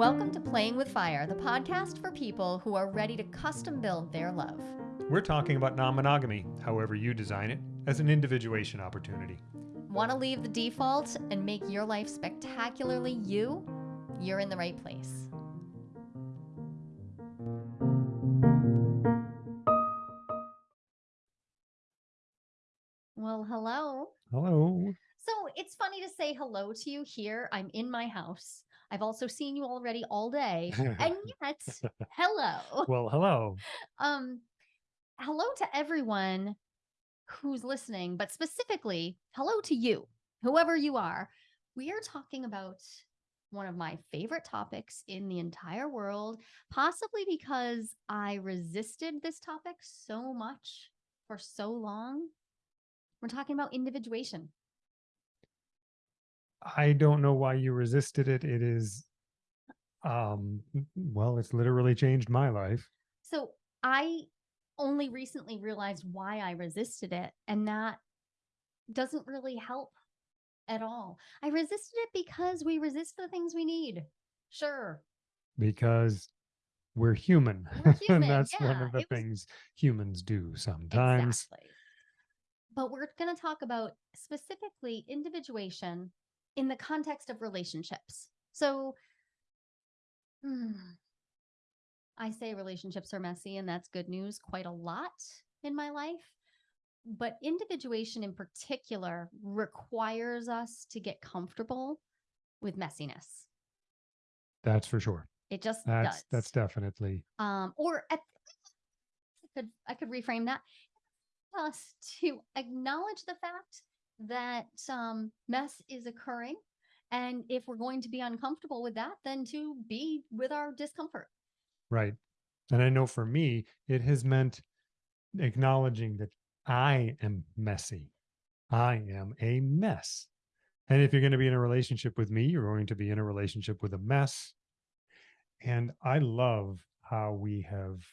Welcome to Playing with Fire, the podcast for people who are ready to custom build their love. We're talking about non monogamy, however you design it, as an individuation opportunity. Want to leave the default and make your life spectacularly you? You're in the right place. Well, hello. Hello. So it's funny to say hello to you here. I'm in my house. I've also seen you already all day. And yet, hello. well, hello. Um, hello to everyone who's listening, but specifically, hello to you, whoever you are. We are talking about one of my favorite topics in the entire world, possibly because I resisted this topic so much for so long. We're talking about individuation. I don't know why you resisted it. It is, um, well, it's literally changed my life. So I only recently realized why I resisted it, and that doesn't really help at all. I resisted it because we resist the things we need. Sure. Because we're human. We're human, and that's one of the was- things humans do sometimes. Exactly. But we're going to talk about specifically individuation in the context of relationships. So hmm, I say relationships are messy, and that's good news quite a lot in my life. But individuation in particular requires us to get comfortable with messiness. That's for sure. It just That's does. that's definitely um, or at, I could I could reframe that us to acknowledge the fact that um, mess is occurring, and if we're going to be uncomfortable with that, then to be with our discomfort. right. And I know for me, it has meant acknowledging that I am messy. I am a mess. And if you're going to be in a relationship with me, you're going to be in a relationship with a mess. And I love how we have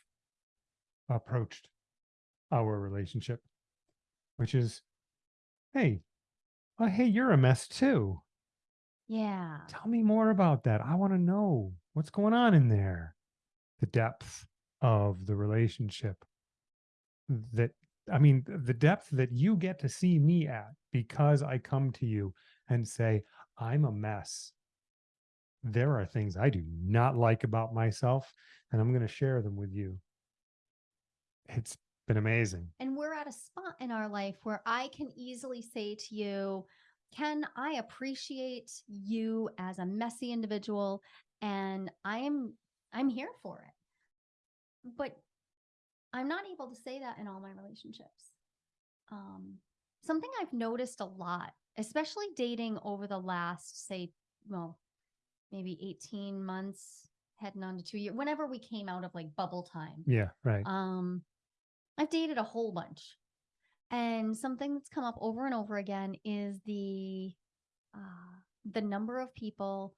approached our relationship, which is, hey, oh, hey, you're a mess too. Yeah, Tell me more about that. I want to know what's going on in there. The depth of the relationship that I mean, the depth that you get to see me at because I come to you and say, I'm a mess. There are things I do not like about myself, and I'm going to share them with you. It's been amazing. and we're at a spot in our life where I can easily say to you, Ken, I appreciate you as a messy individual, and I'm I'm here for it. But I'm not able to say that in all my relationships. Um, something I've noticed a lot, especially dating over the last, say, well, maybe 18 months, heading on to two years, whenever we came out of like bubble time. Yeah, right. Um, I've dated a whole bunch. And something that's come up over and over again is the uh the number of people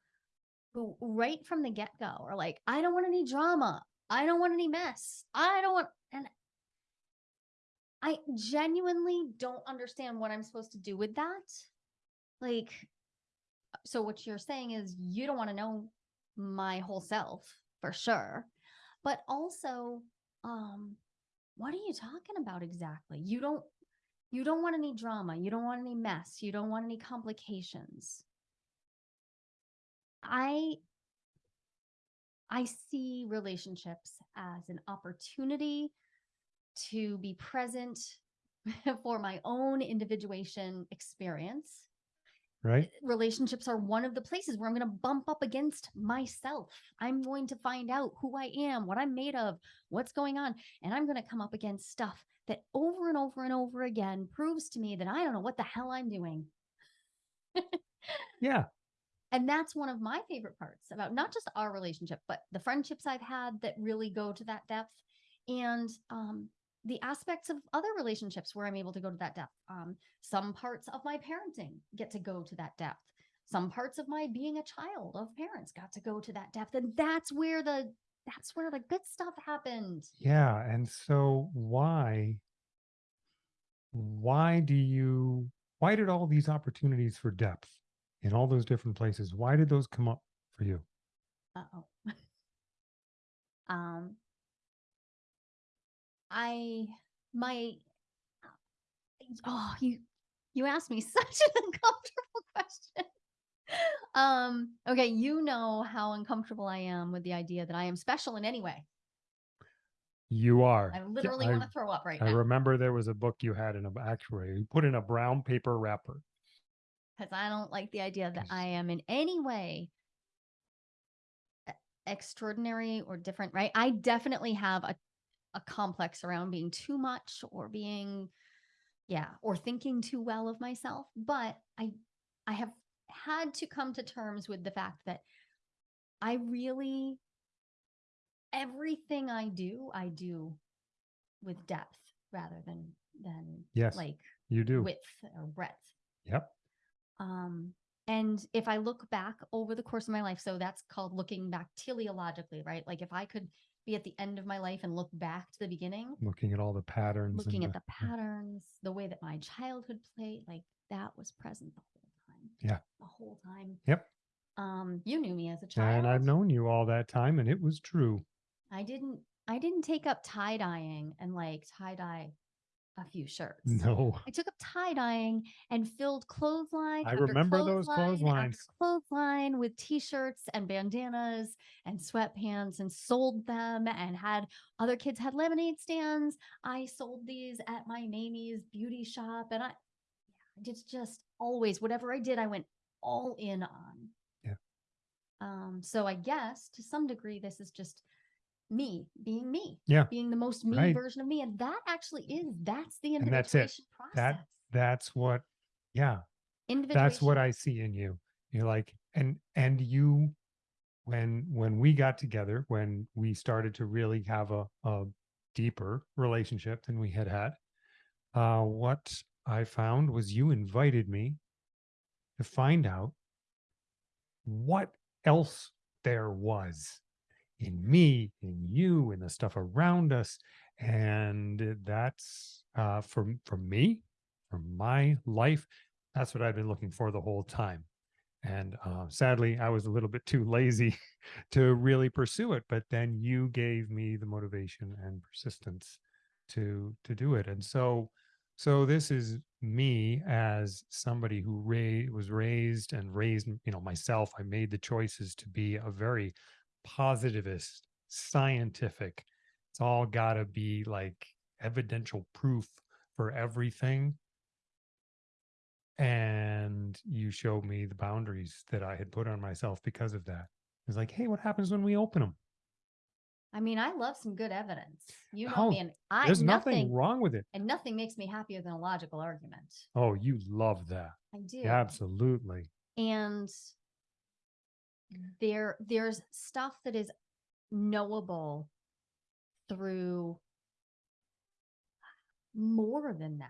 who right from the get-go are like, I don't want any drama. I don't want any mess. I don't want and I genuinely don't understand what I'm supposed to do with that. Like so what you're saying is you don't want to know my whole self for sure. But also um what are you talking about exactly? You don't you don't want any drama, you don't want any mess, you don't want any complications. I I see relationships as an opportunity to be present for my own individuation experience Right. relationships are one of the places where I'm going to bump up against myself. I'm going to find out who I am, what I'm made of, what's going on. And I'm going to come up against stuff that over and over and over again proves to me that I don't know what the hell I'm doing. Yeah. And that's one of my favorite parts about not just our relationship, but the friendships I've had that really go to that depth and um, the aspects of other relationships where I'm able to go to that depth. Um, some parts of my parenting get to go to that depth. Some parts of my being a child of parents got to go to that depth. And that's where the that's where the good stuff happened. Yeah. And so why why do you why did all these opportunities for depth in all those different places, why did those come up for you? Uh-oh. um, I, my, oh, you, you asked me such an uncomfortable question. Um, okay, you know how uncomfortable I am with the idea that I am special in any way. You are. I literally I- want to throw up right I now I remember there was a book you had in a actuary. You put in a brown paper wrapper. because I don't like the idea that I am in any way extraordinary or different, right? I definitely have a, a complex around being too much or being, yeah, or thinking too well of myself. But I, I have had to come to terms with the fact that I really, everything I do, I do with depth rather than, than Yes, like you do. width or breadth. Yep. Um, and if I look back over the course of my life, so that's called looking back teleologically, right? Like if I could be at the end of my life and look back to the beginning, Looking at all the patterns. looking at the patterns, the way that my childhood played, like that was present the whole time. Yeah. The whole time. Yep. Um, you knew me as a child. And I've known you all that time, and it was true. I didn't I didn't take up tie dyeing and like tie dye a few shirts. No. I took up tie dyeing and filled clothesline. I remember those clotheslines. Clothesline with t-shirts and bandanas and sweatpants and sold them and had other kids had lemonade stands. I sold these at my Mamie's beauty shop and I yeah, it's just always whatever I did, I went all in on. Yeah. Um, so I guess to some degree this is just me being me. Yeah. Being the most me Right. version of me. And that actually is that's the And that's it. process. That that's what yeah, that's what I see in you. You're like and and you when when we got together, when we started to really have a, a deeper relationship than we had had, uh what I found was you invited me to find out what else there was in me, in you, in the stuff around us. And that's uh, for, for me, for my life, that's what I've been looking for the whole time. And uh, sadly, I was a little bit too lazy to really pursue it. But then you gave me the motivation and persistence to to do it. And so, so this is me as somebody who ra- was raised and raised, you know, myself. I made the choices to be a very positivist, scientific. It's all got to be like evidential proof for everything. And you showed me the boundaries that I had put on myself because of that. It's like, hey, what happens when we open them? I mean, I love some good evidence. You know Oh, me, and I There's nothing, nothing wrong with it. and nothing makes me happier than a logical argument. Oh, you love that. I do. Absolutely. And there, there's stuff that is knowable through more than that.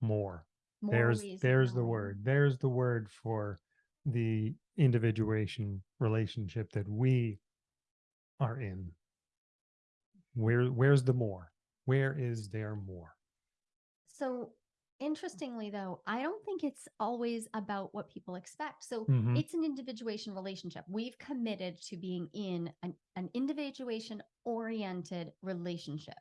More. More there's there's the word. There's the word for the individuation relationship that we are in. Where where's the more? Where is there more? So interestingly, though, I don't think it's always about what people expect. So Mhm. it's an individuation relationship. We've committed to being in an, an individuation oriented relationship,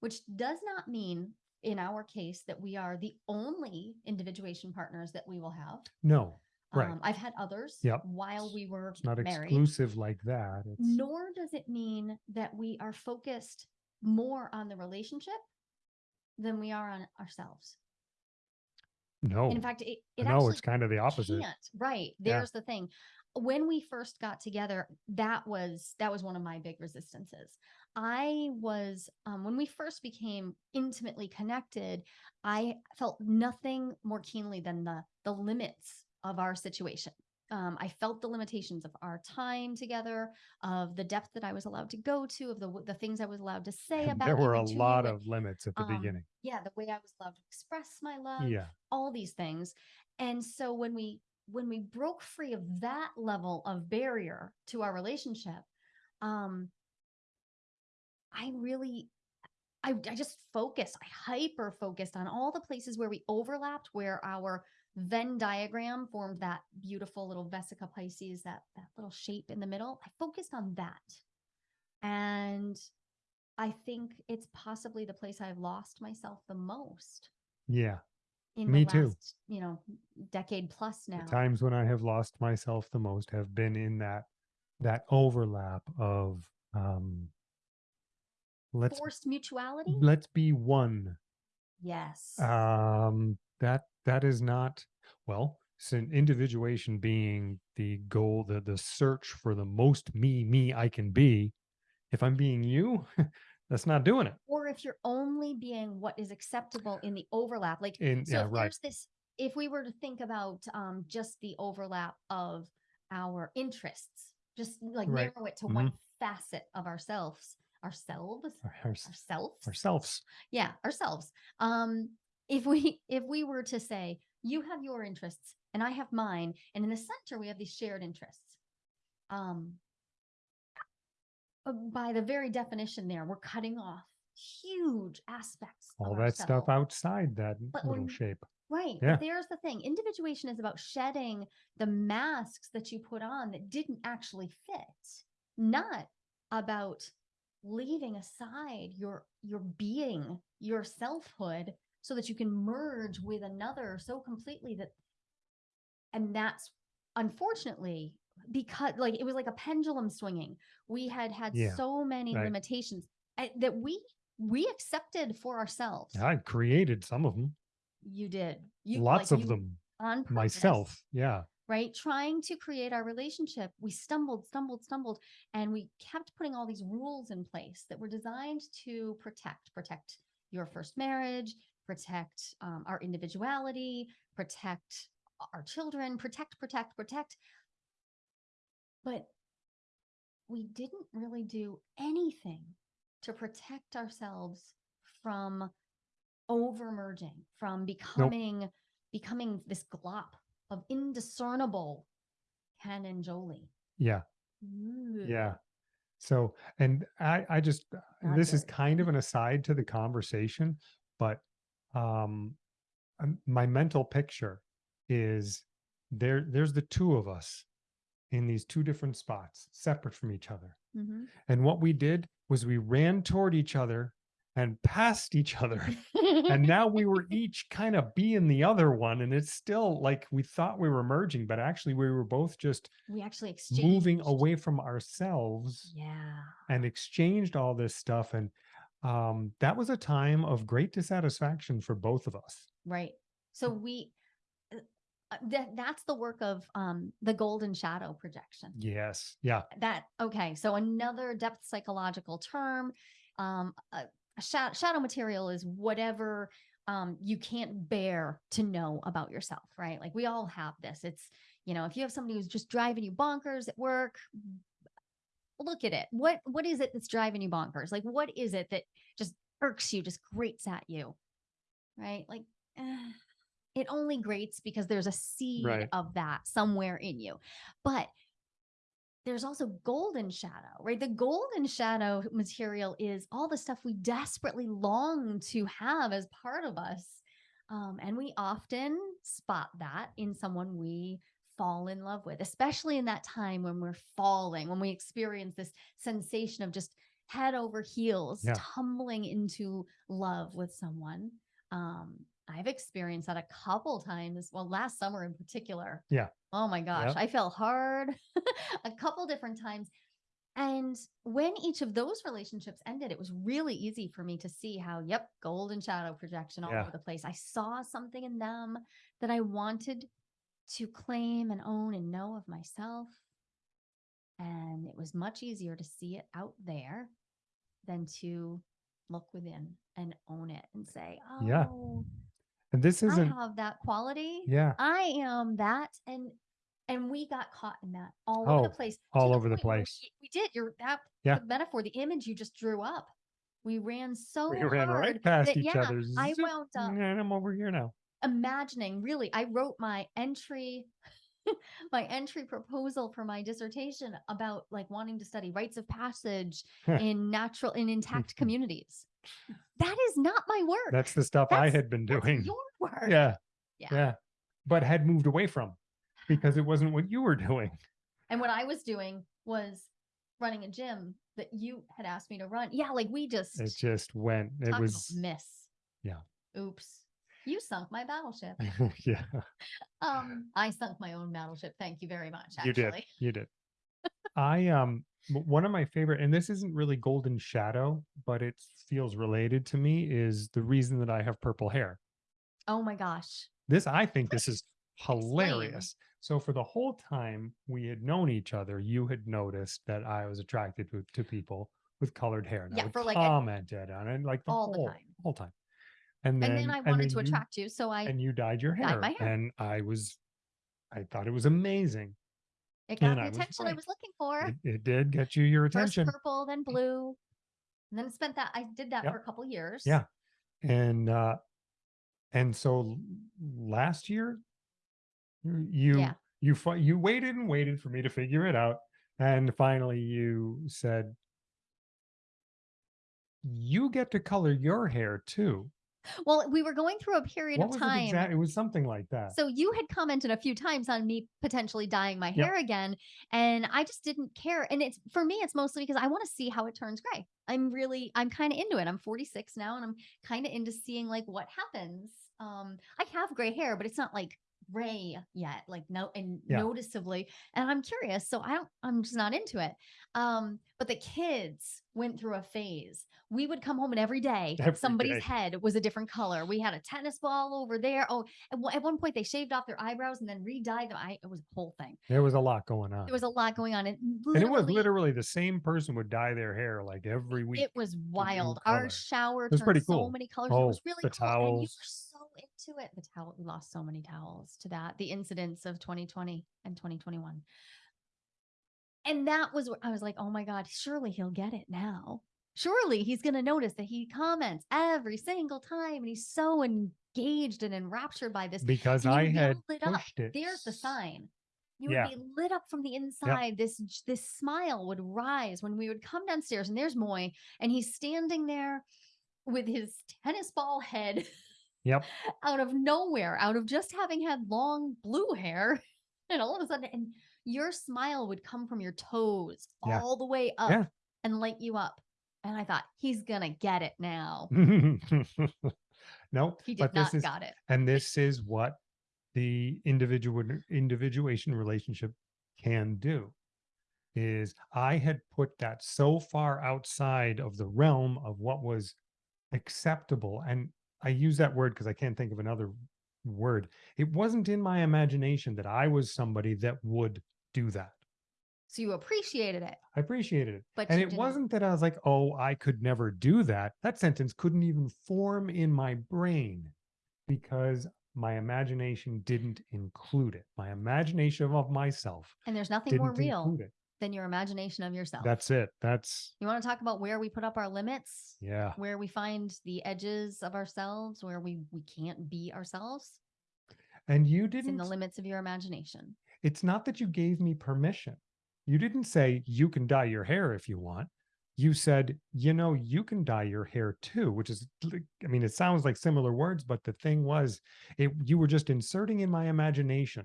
which does not mean in our case that we are the only individuation partners that we will have. No, right. Um, I've had others Yep. while we were it's not married. exclusive like that. It's Nor does it mean that we are focused more on the relationship than we are on ourselves. No. In fact, it, it no, it's kind of the opposite. can't. Right. Yeah. There's the thing. When we first got together, that was that was one of my big resistances. I was um, when we first became intimately connected, I felt nothing more keenly than the the limits of our situation. Um, I felt the limitations of our time together, of the depth that I was allowed to go to, of the the things I was allowed to say about. there were a and to you lot of limits at the um, beginning. yeah, the way I was allowed to express my love Yeah. all these things and so when we when we broke free of that level of barrier to our relationship um i really i, I just focused i hyper focused on all the places where we overlapped where our Venn diagram formed that beautiful little vesica piscis, that that little shape in the middle. I focused on that. And I think it's possibly the place I've lost myself the most Yeah. in Me the too. you know, decade plus now. The times when I have lost myself the most have been in that that overlap of um let's Forced mutuality? let's be one. Yes. Um that that is not well, so individuation being the goal, the the search for the most me, me I can be. If I'm being you, that's not doing it. or if you're only being what is acceptable in the overlap like In so yeah, if right. there's this if we were to think about um just the overlap of our interests just like Right. narrow it to Mhm. one facet of ourselves ourselves Our- ours- ourselves ourselves. yeah ourselves um if we if we were to say you have your interests and i have mine and in the center we have these shared interests um uh, by the very definition there we're cutting off huge aspects of All that stuff outside that But little shape. Right. Yeah. But there's the thing. Individuation is about shedding the masks that you put on that didn't actually fit, not about leaving aside your your being, your selfhood so that you can merge with another so completely that and that's unfortunately because like it was like a pendulum swinging. We had had Yeah, so many right. limitations uh, that we we accepted for ourselves. I created some of them. You did. You Lots like, of you- them on purpose, myself. Yeah. right? Trying to create our relationship, we stumbled, stumbled, stumbled, and we kept putting all these rules in place that were designed to protect, protect your first marriage, protect um, our individuality, protect our children, protect, protect, protect. But we didn't really do anything to protect ourselves from over merging, from becoming becoming this glop of indiscernible Ken and Jolie. Yeah. Ooh, Yeah. So, and I, I just, Not this is kind of an aside to the conversation, but um, um, my mental picture is there, there's the two of us in these two different spots, separate from each other. mhm. And what we did was we ran toward each other and past each other. and now we were each kind of being the other one. And it's still like we thought we were merging, but actually we were both just we actually exchanged. moving away from ourselves Yeah. and exchanged all this stuff and um that was a time of great dissatisfaction for both of us Right. So we uh, uh, that that's the work of um the golden shadow projection. yes yeah That okay, so another depth psychological term um sha- shadow material is whatever um you can't bear to know about yourself, right? Like we all have this. It's you know, if you have somebody who's just driving you bonkers at work, look at it. What what is it that's driving you bonkers? Like what is it that just irks you, just grates at you? Right? Like eh, it only grates because there's a seed Right. of that somewhere in you. But there's also golden shadow, right? The golden shadow material is all the stuff we desperately long to have as part of us. Um, and we often spot that in someone we fall in love with, especially in that time when we're falling, when we experience this sensation of just head over heels, Yeah. tumbling into love with someone. Um, I've experienced that a couple times. Well, last summer in particular. Yeah. Oh my gosh, Yep. I fell hard a couple different times. And when each of those relationships ended, it was really easy for me to see how, yep, golden shadow projection all Yeah. over the place. I saw something in them that I wanted to claim and own and know of myself. And it was much easier to see it out there than to look within and own it and say, oh, Yeah. and this I isn't have that quality. yeah I am that. And and we got caught in that all over Oh, the place. to all over the place. We, did. You're that Yeah. the metaphor, the image you just drew up. We ran so we ran right past that, each yeah, other I wound up and i'm over here now imagining really i wrote my entry my entry proposal for my dissertation about like wanting to study rites of passage in natural in intact communities that is not my work that's the stuff i had been doing your work yeah Yeah. yeah but had moved away from because it wasn't what you were doing. And what I was doing was running a gym that you had asked me to run. Yeah, like we just It just went. It was miss. yeah. Oops. You sunk my battleship. yeah. Um, I sunk my own battleship. Thank you very much. You did. You did. I um one of my favorite, and this isn't really Golden Shadow, but it feels related to me. Is the reason that I have purple hair. Oh my gosh. This I think this is hilarious. So for the whole time we had known each other, you had noticed that I was attracted to, to people with colored hair. And Yeah, I for like a- commented on it like the all the time. whole time. And then, And then I wanted to you- attract you, so I and you dyed your dyed hair, my hair. and I was, I thought it was amazing. it got and the I was attention I was looking for. It, it did get you your attention. First purple, then blue. And then spent that I did that Yep. for a couple years. Yeah. and uh and so last year you you Yeah. you, you waited and waited for me to figure it out and finally you said you get to color your hair too Well, we were going through a period what of time. it it was something like that So you had commented a few times on me potentially dyeing my Yep. hair again, and I just didn't care. And it's for me, it's mostly because I want to see how it turns gray. I'm really, I'm kind of into it. I'm 46 now, and I'm kind of into seeing like what happens. Um, I have gray hair, but it's not like gray yet, like no, and Yeah. noticeably. And I'm curious, so I don't, I'm just not into it. Um, but the kids went through a phase. We would come home and every day Every somebody's day. head was a different color. We had a tennis ball over there. Oh, at one, at one point they shaved off their eyebrows and then re-dyed them. I, it was a whole thing. there was a lot going on There was a lot going on. And, and it was literally, the same person would dye their hair like every week it was wild. Our shower was turned pretty so many colors. it Oh, was really the cool. Towels. Into it. The towel, we lost so many towels to that. The incidents of 2020 and 2021. And that was where I was like, oh my God, surely he'll get it now. Surely he's going to notice that he comments every single time and he's so engaged and enraptured by this. because I had lit up. it There's the sign. You Yeah. would be lit up from the inside. This this smile would rise when we would come downstairs, and there's Moy, and he's standing there with his tennis ball head Yep. out of nowhere, out of just having had long blue hair, and all of a sudden, and your smile would come from your toes Yeah. all the way up Yeah. and light you up. And I thought he's gonna get it now. no, He did but not is got it. and this is what the individual individuation relationship can do is i had put that so far outside of the realm of what was acceptable and i use that word because i can't think of another word it wasn't in my imagination that i was somebody that would do that So you appreciated it, i appreciated it but and it didn't- wasn't that I was like, oh, I could never do that. That sentence couldn't even form in my brain because my imagination didn't include it. My imagination of myself And there's nothing more real. Than your imagination of yourself. That's it. That's, You want to talk about where we put up our limits? yeah. Where we find the edges of ourselves, where we we can't be ourselves? And you didn't, in the limits of your imagination. it's not that you gave me permission. You didn't say you can dye your hair if you want. You said, you know, you can dye your hair too, which is, I mean, it sounds like similar words, but the thing was, it you were just inserting in my imagination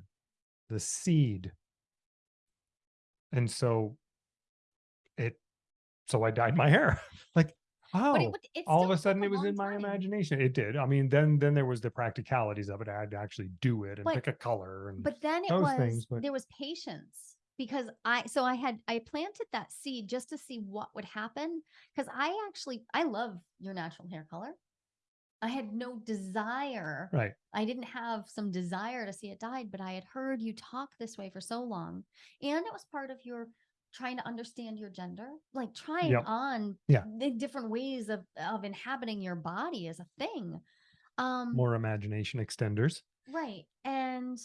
the seed. And so it, so I dyed my hair. like, oh, it, it all of a sudden it was in my time. imagination. It did. I mean, then then there was the practicalities of it. I had to actually do it and But- pick a color and But then it was things, but- there was patience because I so I had I planted that seed just to see what would happen because I actually I love your natural hair color. I had no desire. right. I didn't have some desire to see it died, but I had heard you talk this way for so long. And it was part of your trying to understand your gender, like trying Yep. on Yeah. the different ways of of inhabiting your body as a thing. Um More imagination extenders. Right. And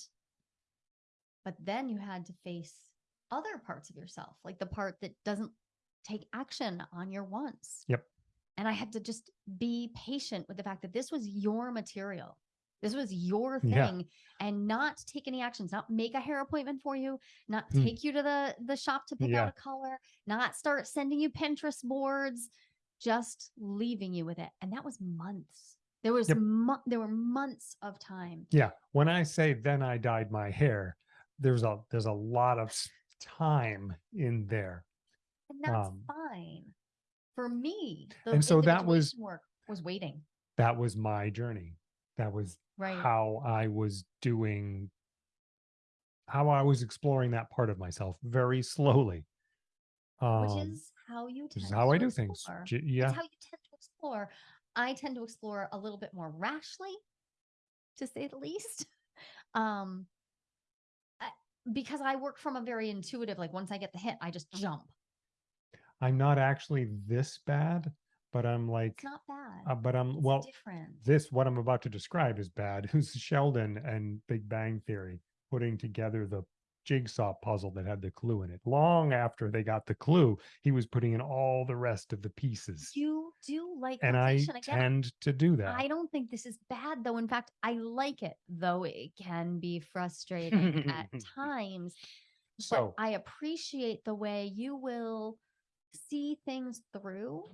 but then you had to face other parts of yourself, like the part that doesn't take action on your wants. Yep. And I had to just be patient with the fact that this was your material. This was your Yeah. thing and not take any actions, not make a hair appointment for you, not Hmm. take you to the the shop to pick Yeah. out a color, not start sending you Pinterest boards, just leaving you with it. And that was months. There was Yep. mo- there were months of time. Yeah. When I say then I dyed my hair, there's a there's a lot of time in there. And that's Um, fine. For me, the and so that was- individuation work was waiting. That was my journey. That was Right. how I was doing how I was exploring that part of myself very slowly. Um, which is how you which tend is how I to do things. explore. J- Yeah. How you tend to explore. I tend to explore a little bit more rashly, to say the least. Um, I, because I work from a very intuitive, like once I get the hit, I just jump. I'm not actually this bad, but I'm like It's not bad. uh, but I'm it's well different. this what I'm about to describe is bad. Who's Sheldon and Big Bang Theory putting together the jigsaw puzzle that had the clue in it. Long after they got the clue, he was putting in all the rest of the pieces. You do like and I completion. Tend to do that. I don't think this is bad though. In fact, I like it, though it can be frustrating at times. So- but I appreciate the way you will see things through.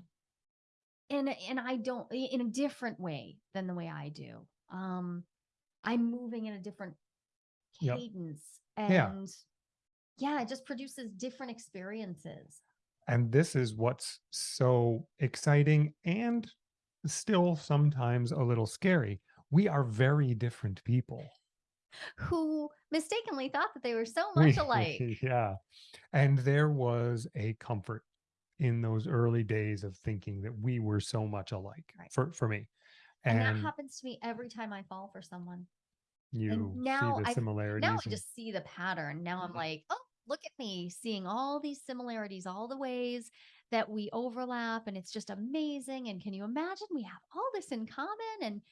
And and I don't in a different way than the way I do. Um I'm moving in a different cadence. Yeah. And yeah, it just produces different experiences. and this is what's so exciting and still sometimes a little scary. We are very different people. Who mistakenly thought that they were so much alike. yeah. And there was a comfort in those early days of thinking that we were so much alike Right. for, for me. And, And, that happens to me every time I fall for someone. you now see the I've- similarities. Now I just see the pattern. Now I'm Mhm. like, oh, look at me seeing all these similarities, all the ways that we overlap. And it's just amazing. And can you imagine we have all this in common? And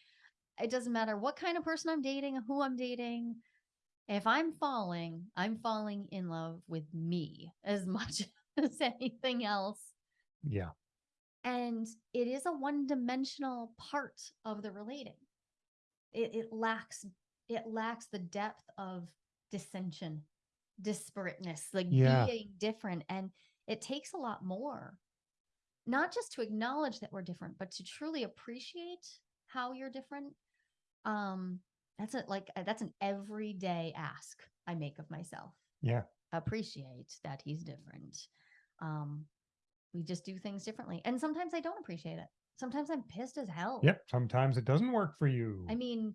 it doesn't matter what kind of person I'm dating, who I'm dating. If I'm falling, I'm falling in love with me as much as anything else. yeah. And it is a one dimensional part of the relating. It, it lacks it lacks the depth of dissension, disparateness, like Yeah. being different. And it takes a lot more. Not just to acknowledge that we're different, but to truly appreciate how you're different. Um, that's a like uh, that's an everyday ask I make of myself Yeah. appreciate that he's different. Um, we just do things differently. And sometimes I don't appreciate it. Sometimes I'm pissed as hell. Yep. Sometimes it doesn't work for you. I mean,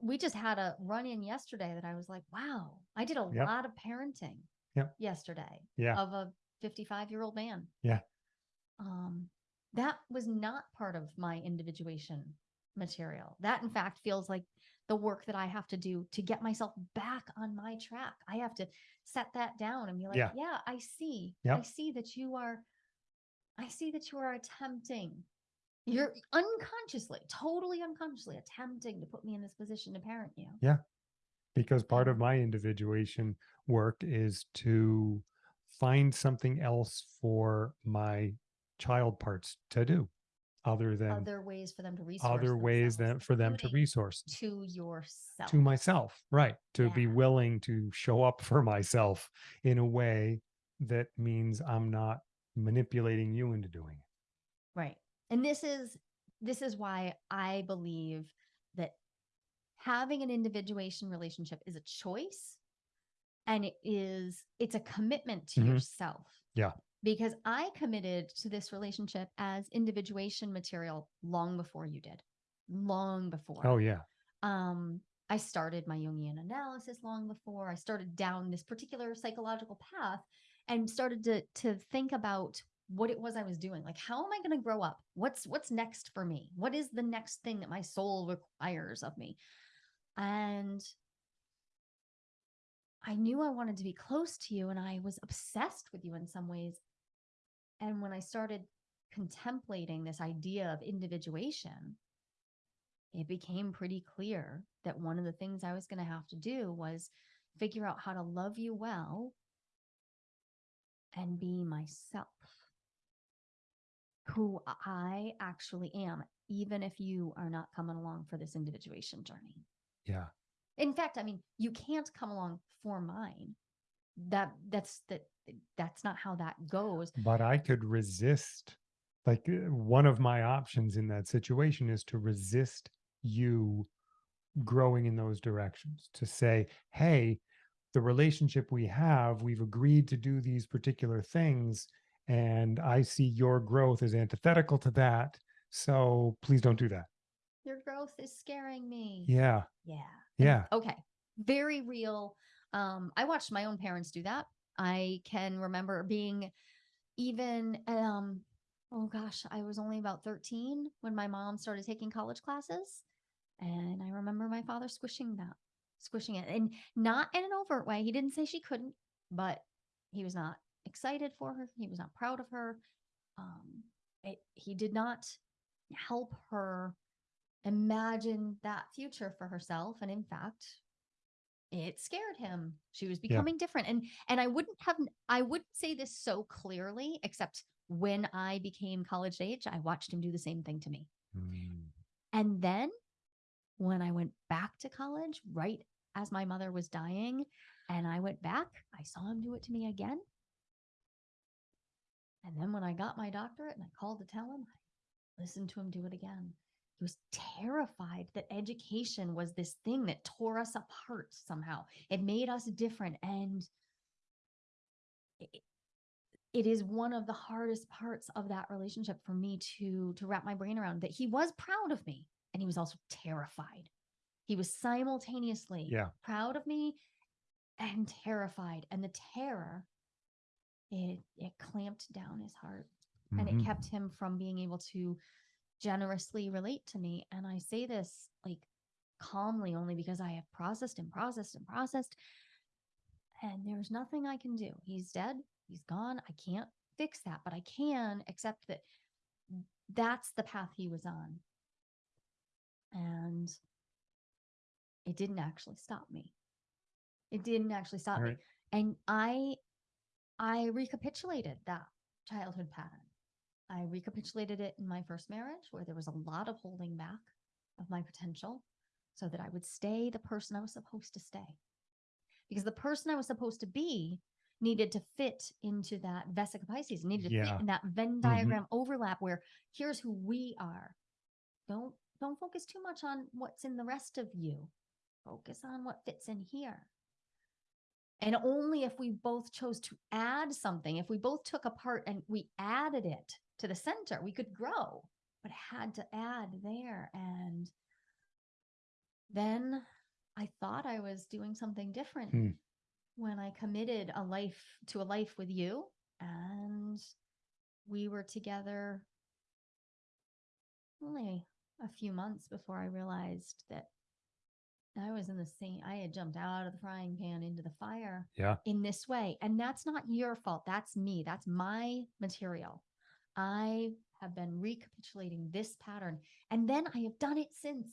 we just had a run in yesterday that I was like, wow, I did a Yep. lot of parenting Yep. yesterday yeah. of a 55 year old man. Yeah. Um, that was not part of my individuation material. That, in fact, feels like the work that I have to do to get myself back on my track. I have to set that down and be like, Yeah. yeah, I see. I see that you are, I see that you are attempting. You're unconsciously, totally unconsciously attempting to put me in this position to parent you. Yeah. Because part of my individuation work is to find something else for my child parts to do other than Other ways for them to resource. other ways that for them to resource to yourself. to myself right to be willing to show up for myself in a way that means i'm not manipulating you into doing it Right. And this is this is why I believe that having an individuation relationship is a choice and it is it's a commitment to Mhm. yourself. Yeah. Because I committed to this relationship as individuation material long before you did. Long before. oh yeah. Um i started my jungian analysis long before. I started down this particular psychological path and started to to think about what it was i was doing. Like how am i going to grow up? What's what's next for me? What is the next thing that my soul requires of me? And i knew i wanted to be close to you and i was obsessed with you in some ways and when i started contemplating this idea of individuation it became pretty clear that one of the things I was going to have to do was figure out how to love you well and be myself, who I actually am, even if you are not coming along for this individuation journey. yeah In fact, I mean, you can't come along for mine. That that's that that's not how that goes. but i could resist like uh, one of my options in that situation is to resist you growing in those directions to say hey the relationship we have we've agreed to do these particular things and i see your growth as antithetical to that so please don't do that Your growth is scaring me. yeah Yeah. Yeah Okay. Very real. Um, I watched my own parents do that. I can remember being even um oh gosh, I was only about 13 when my mom started taking college classes. And I remember my father squishing that, squishing it. And not in an overt way. He didn't say she couldn't, but he was not excited for her. He was not proud of her. Um, it, he did not help her imagine that future for herself. And in fact, it scared him. She was becoming different. And and I wouldn't have I wouldn't say this so clearly, except when I became college age, I watched him do the same thing to me. Mm, And then when I went back to college, right as my mother was dying, and I went back, I saw him do it to me again. And then when I got my doctorate and I called to tell him, I listened to him do it again. He was terrified that education was this thing that tore us apart somehow. It made us different. And it, it is one of the hardest parts of that relationship for me to to wrap my brain around that he was proud of me and he was also terrified. He was simultaneously yeah proud of me and terrified. And the terror, it it clamped down his heart and mhm. it kept him from being able to generously relate to me. And I say this like calmly only because I have processed and processed and processed. And there's nothing I can do. He's dead. He's gone. I can't fix that, but I can accept that that's the path he was on. And it didn't actually stop me. It didn't actually stop me. And I I recapitulated that childhood pattern. I recapitulated it in my first marriage where there was a lot of holding back of my potential so that I would stay the person I was supposed to stay. Because the person I was supposed to be needed to fit into that Vesica piscis, needed to Yeah. Mm-hmm. fit in that Venn diagram overlap where here's who we are. Don't don't focus too much on what's in the rest of you. Focus on what fits in here. And only if we both chose to add something, if we both took apart and we added it to the center, we could grow, but had to add there. And then I thought I was doing something different Hmm. when I committed a life to a life with you. And we were together only a few months before I realized that I was in the same, I had jumped out of the frying pan into the fire yeah in this way. And that's not your fault. That's me. That's my material. I have been recapitulating this pattern. And then I have done it since.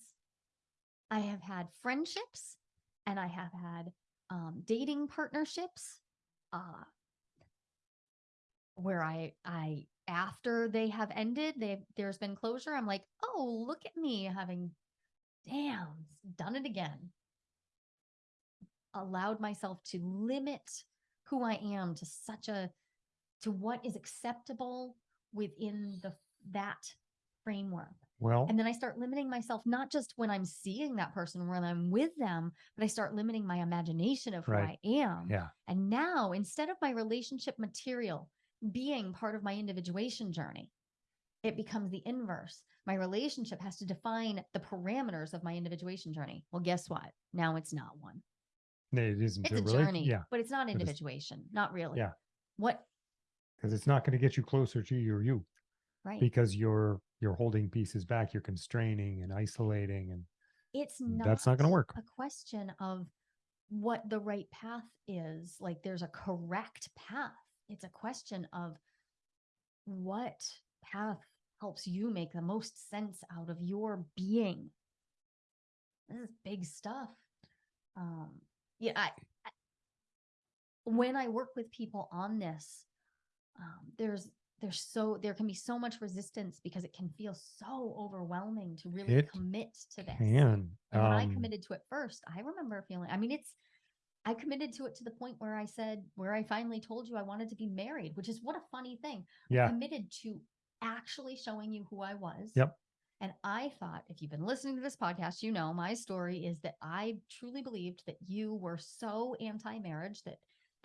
I have had friendships and I have had um, dating partnerships uh, where I, I, after they have ended, they there's been closure. I'm like, oh, look at me having, damn, done it again allowed myself to limit who I am to such a to what is acceptable within the that framework. well And then I start limiting myself not just when I'm seeing that person when I'm with them, but I start limiting my imagination of who Right. I am. yeah And now instead of my relationship material being part of my individuation journey, it becomes the inverse. My relationship has to define the parameters of my individuation journey. Well, guess what? Now it's not one. it isn't It's a journey, yeah but it's not individuation. Not really. Yeah. What? Because it's not going to get you closer to your you Right. because you're you're holding pieces back you're constraining and isolating and it's not. that's not gonna work. A question of what the right path is. Like there's a correct path. It's a question of what path helps you make the most sense out of your being. This is big stuff. Um, yeah, I, I when I work with people on this, um, there's there's so there can be so much resistance because it can feel so overwhelming to really It commit to this. can And when I um, committed to it first, I remember feeling, I mean, it's, I committed to it to the point where I said, where I finally told you I wanted to be married, which is what a funny thing. I yeah committed to actually showing you who I was. Yep. And I thought, if you've been listening to this podcast, you know my story is that I truly believed that you were so anti marriage that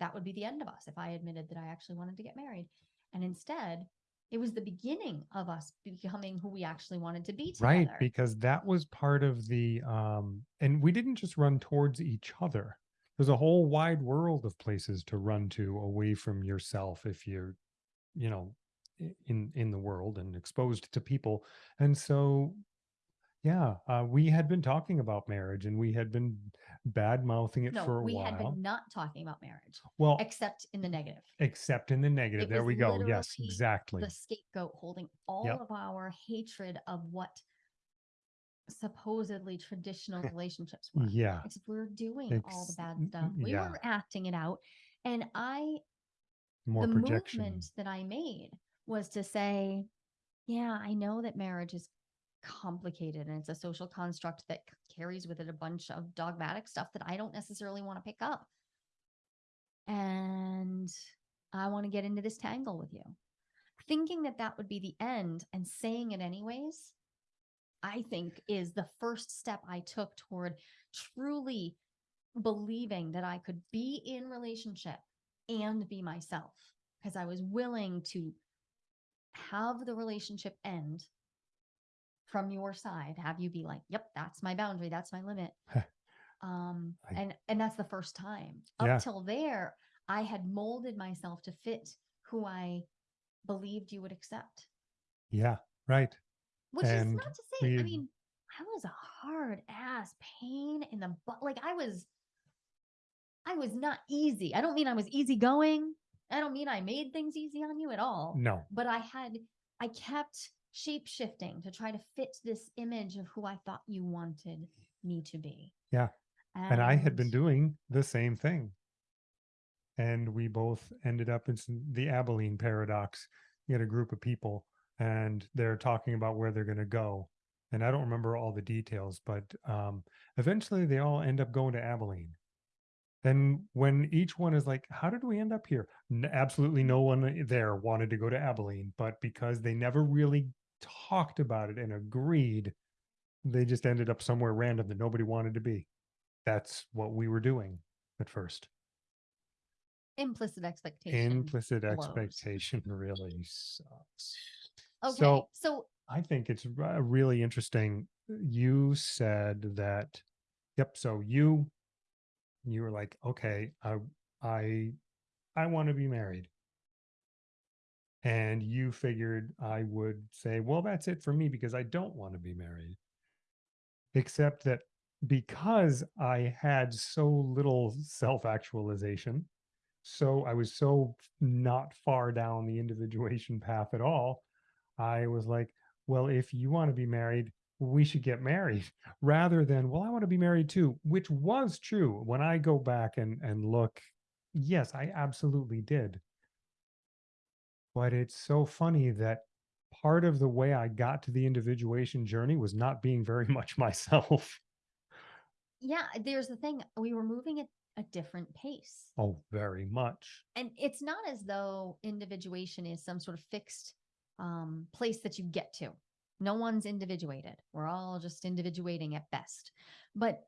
that would be the end of us if I admitted that I actually wanted to get married. And instead, it was the beginning of us becoming who we actually wanted to be together. right because that was part of the um and we didn't just run towards each other there's a whole wide world of places to run to away from yourself if you're you know in in the world and exposed to people and so yeah uh, we had been talking about marriage and we had been bad mouthing it no, for a we while had been not talking about marriage well except in the negative. except in the negative It there was we go yes literally exactly the scapegoat holding all Yep. of our hatred of what supposedly traditional relationships were. yeah Except we were doing all the Ex- bad stuff. Mm, mm, we yeah. were acting it out. And I, more the projection movement that I made was to say, yeah, I know that marriage is complicated and it's a social construct that c- carries with it a bunch of dogmatic stuff that I don't necessarily want to pick up. And I want to get into this tangle with you. Thinking that that would be the end and saying it anyways, I think is the first step I took toward truly believing that I could be in relationship and be myself because I was willing to have the relationship end from your side, have you be like, "Yep, that's my boundary, that's my limit." um I- and and that's the first time. Up Yeah. till there, I had molded myself to fit who I believed you would accept. yeah right Which is not to say, we I mean, I was a hard ass pain in the butt. Like I was, I was not easy. I don't mean I was easygoing. I don't mean I made things easy on you at all. no But I had, I kept shape shifting to try to fit this image of who I thought you wanted me to be. Yeah. and I had been doing the same thing. And we both ended up in the Abilene paradox. You had a group of people and they're talking about where they're going to go. And I don't remember all the details, but um, eventually they all end up going to Abilene. Then when each one is like, how did we end up here? N- absolutely no one there wanted to go to Abilene, but because they never really talked about it and agreed, they just ended up somewhere random that nobody wanted to be that's what we were doing at first. implicit expectation. Implicit blows. expectation really sucks. okay. So so I think it's really interesting. Uh, you said that, yep. So you, you were like, okay, I, I, I want to be married. And you figured I would say, well, that's it for me because I don't want to be married. Except that because I had so little self actualization, so I was so not far down the individuation path at all, I was like, well, if you want to be married, we should get married rather than, well, I want to be married too, which was true. When I go back and, and look, yes, I absolutely did. But it's so funny that part of the way I got to the individuation journey was not being very much myself. yeah, there's the thing. We were moving at a different pace. Oh, very much. and it's not as though individuation is some sort of fixed um, place that you get to. No one's individuated. We're all just individuating at best. But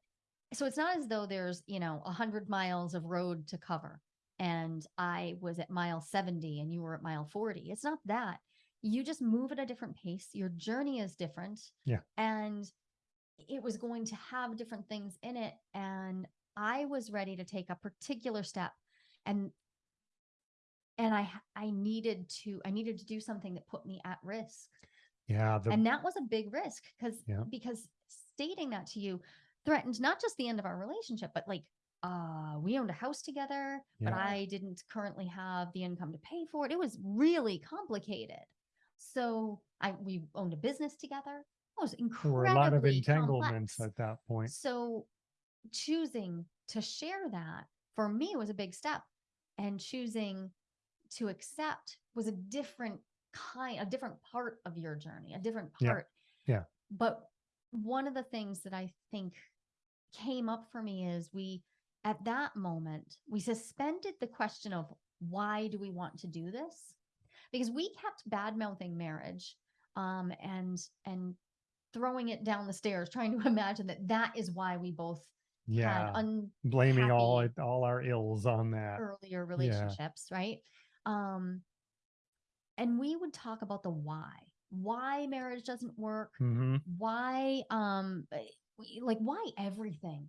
so it's not as though there's, you know, a hundred miles of road to cover and I was at mile 70 and you were at mile 40. It's not that. You just move at a different pace. Your journey is different. Yeah. And it was going to have different things in it. And I was ready to take a particular step. And and I I needed to I needed to do something that put me at risk. Yeah. The, and that was a big risk because Yeah. because stating that to you threatened not just the end of our relationship, but like uh we owned a house together, but Yeah. I didn't currently have the income to pay for it. It was really complicated. So I we owned a business together. It was there incredibly were a lot of complex. entanglements at that point. So choosing to share that for me was a big step and choosing to accept was a different kind, a different part of your journey, a different Yeah. part. Yeah. But one of the things that I think came up for me is we, at that moment, we suspended the question of why do we want to do this? because we kept bad mouthing marriage um and and throwing it down the stairs trying to imagine that that is why we both Yeah. had Blaming all all our ills on that. earlier relationships, right? Um, and we would talk about the why, why marriage doesn't work, hmm why, um, eh, like why everything.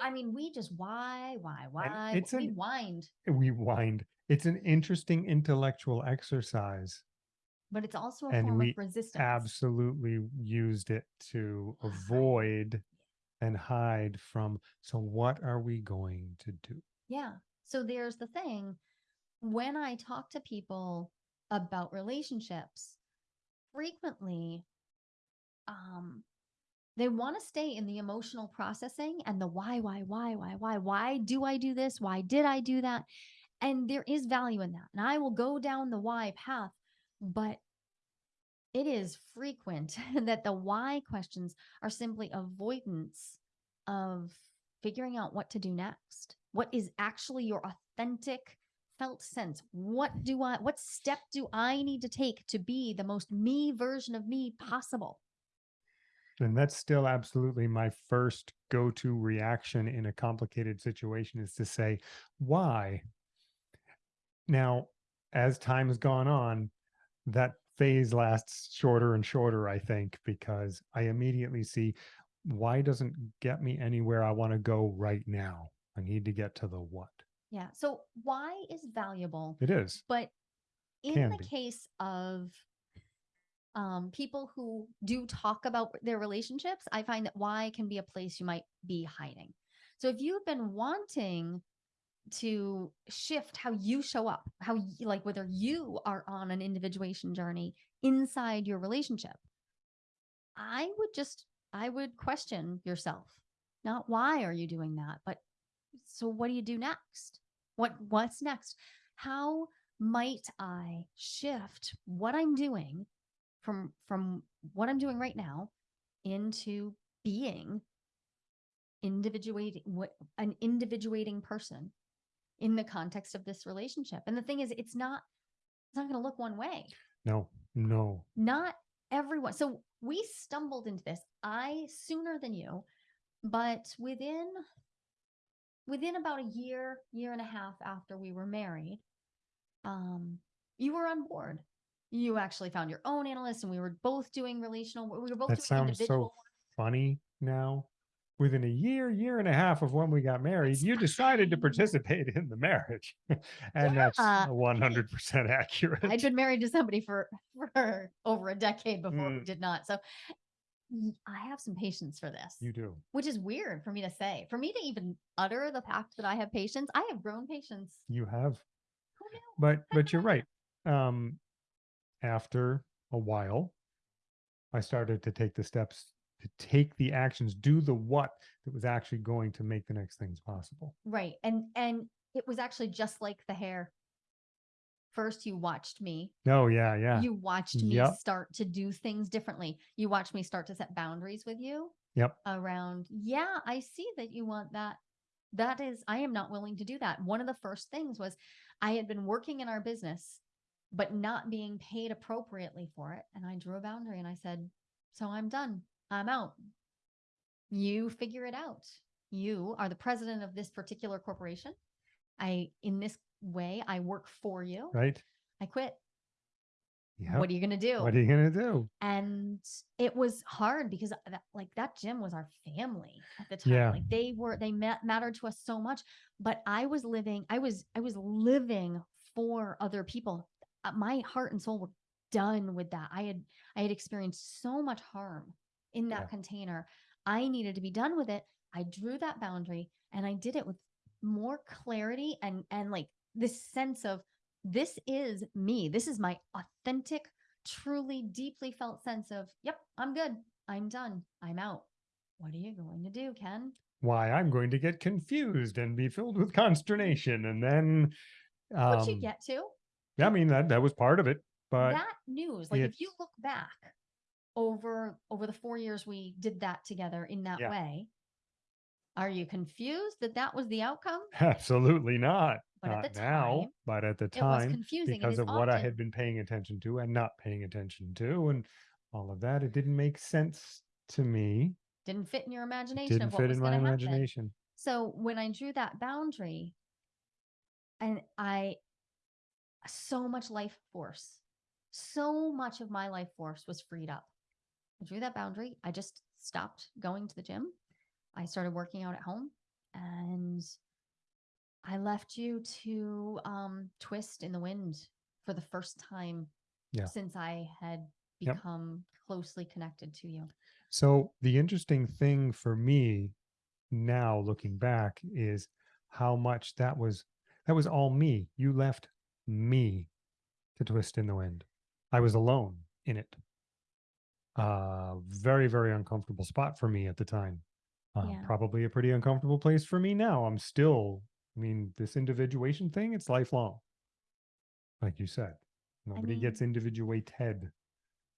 I mean, we just why, why, why? it's we an- whined, We wind. It's an interesting intellectual exercise. but it's also a and form we of resistance. Absolutely used it to avoid and hide from. So, what are we going to do? Yeah. So there's the thing when I talk to people about relationships, frequently um they want to stay in the emotional processing and the why, why, why, why, why, why do I do this? Why did I do that? And there is value in that. And I will go down the why path, but it is frequent that the why questions are simply avoidance of figuring out what to do next. What is actually your authentic felt sense? What do I, what step do I need to take to be the most me version of me possible? And that's still absolutely my first go to reaction in a complicated situation is to say, why? Now, as time has gone on, that phase lasts shorter and shorter, I think, because I immediately see why doesn't get me anywhere I want to go right now. I need to get to the what. Yeah. So why is valuable, It is. but in Can the be. case of um, people who do talk about their relationships, I find that why can be a place you might be hiding. So if you've been wanting to shift how you show up, how y- like whether you are on an individuation journey inside your relationship, I would just I would question yourself. Not why are you doing that, but so what do you do next? What what's next? How might I shift what I'm doing from from what I'm doing right now into being individuating what an individuating person in the context of this relationship. And the thing is it's not it's not going to look one way. No, no. Not everyone. So we stumbled into this. I sooner than you, but within within about a year, year and a half after we were married, um, you were on board. You actually found your own analyst, and we were both doing relational. We were both That doing sounds individual. so funny now. Within a year, year and a half of when we got married, you decided to participate in the marriage. and that's Yeah. 100% accurate. I'd been married to somebody for for over a decade before we Mm. did not. So y- I have some patience for this, you do. which is weird for me to say. For me to even utter the fact that I have patience, I have grown patience. You have. Who knew? But but you're right. Um after a while, I started to take the steps to take the actions, do the what that was actually going to make the next things possible. Right. And and it was actually just like the hair. First you watched me. Oh yeah, yeah. You watched me Yep. start to do things differently. You watched me start to set boundaries with you Yep. around, yeah, I see that you want that. That is, I am not willing to do that. One of the first things was I had been working in our business, but not being paid appropriately for it. And I drew a boundary and I said, So I'm done. I'm out. You figure it out. You are the president of this particular corporation. I, in this way, I work for you. Right? I quit. Yeah. What are you going to do? What are you gonna do? and it was hard because that, like that gym was our family at the time Yeah. like they were they ma- mattered to us so much but i was living i was i was living for other people my heart and soul were done with that. I had i had experienced so much harm in that Yeah. container. I needed to be done with it. I drew that boundary and i did it with more clarity and and like this sense of this is me. This is my authentic truly deeply felt sense of yep i'm good. I'm done. I'm out. What are you going to do ken Why I'm going to get confused and be filled with consternation. And then um what you get to yeah, I mean that that was part of it. But that news like if you it's- look back over over the four years we did that together in that Yeah. way are you confused that that was the outcome absolutely not. But Not at the now, time, but at the it was time, confusing. It because is of what I often- had been paying attention to and not paying attention to, and all of that, it didn't make sense to me. didn't fit in your imagination didn't of what fit was in my going to happen. imagination. So when I drew that boundary, and I, so much life force, so much of my life force was freed up. I drew that boundary. I just stopped going to the gym. I started working out at home and I left you to um, twist in the wind for the first time Yeah. since I had Yep. become closely connected to you. So the interesting thing for me now looking back is how much that was that was all me. You left me to twist in the wind. I was alone in it. Uh very, very uncomfortable spot for me at the time. Uh, Yeah. Probably a pretty uncomfortable place for me now. I'm still, I mean, this individuation thing, it's lifelong. Like you said, nobody gets individuated.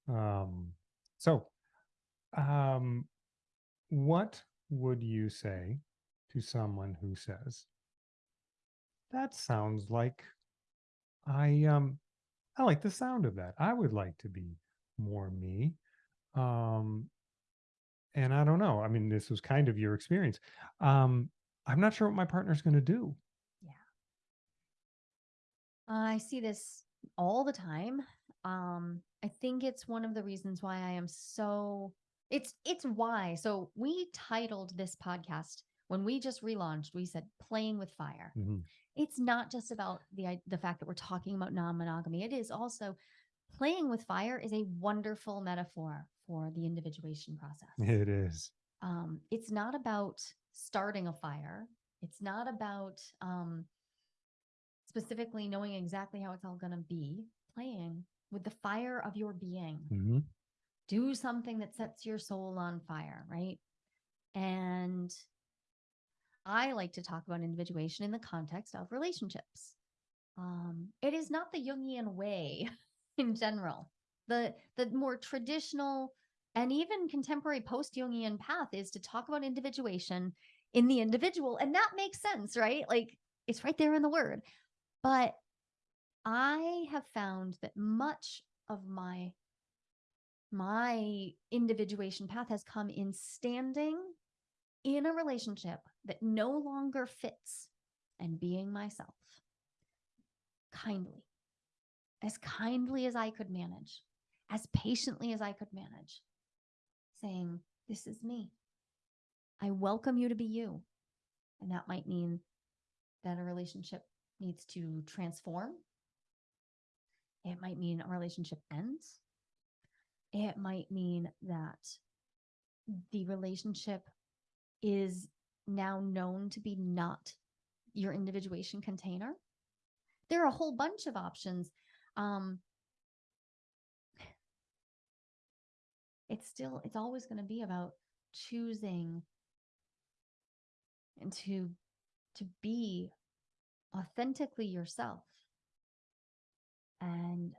Um, so um, what would you say to someone who says, that sounds like I um I like the sound of that. I would like to be more me. Um and I don't know. I mean, this was kind of your experience. Um I'm not sure what my partner's going to do. Yeah. I see this all the time. Um, I think it's one of the reasons why I am so it's it's why. So we titled this podcast when we just relaunched, we said playing with fire. Mhm. It's not just about the the fact that we're talking about non-monogamy. It is also playing with fire is a wonderful metaphor for the individuation process It is. um, it's not about starting a fire. It's not about um, specifically knowing exactly how it's all going to be. Playing with the fire of your being. Mhm. Do something that sets your soul on fire, right? And I like to talk about individuation in the context of relationships. Um, it is not the Jungian way in general. The the more traditional and even contemporary post Jungian path is to talk about individuation in the individual. And that makes sense, right? Like it's right there in the word. But I have found that much of my my individuation path has come in standing in a relationship that no longer fits and being myself kindly as kindly as I could manage as patiently as I could manage saying this is me. I welcome you to be you. And that might mean that a relationship needs to transform. It might mean a relationship ends. It might mean that the relationship is now known to be not your individuation container. There are a whole bunch of options. Um, it's still, it's always going to be about choosing and to to be authentically yourself and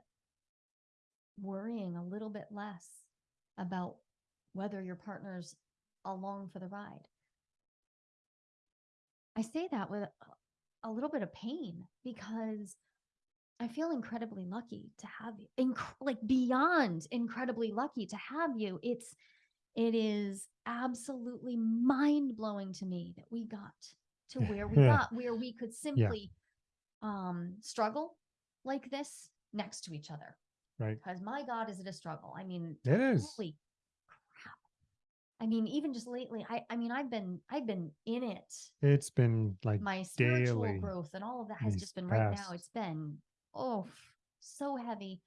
worrying a little bit less about whether your partner's along for the ride. I say that with a- little bit of pain because I feel incredibly lucky to have you, inc- like beyond incredibly lucky to have you. It's, it is absolutely mind blowing to me that we got to where we Yeah. got, where we could simply um, struggle like this next to each other. Right. Because my God, is it a struggle? I mean, It is. holy. I mean, even just lately, I, I mean, I've been, I've been in it. It's been like My spiritual daily growth and all of that has just been right now. It's been, oh, so heavy.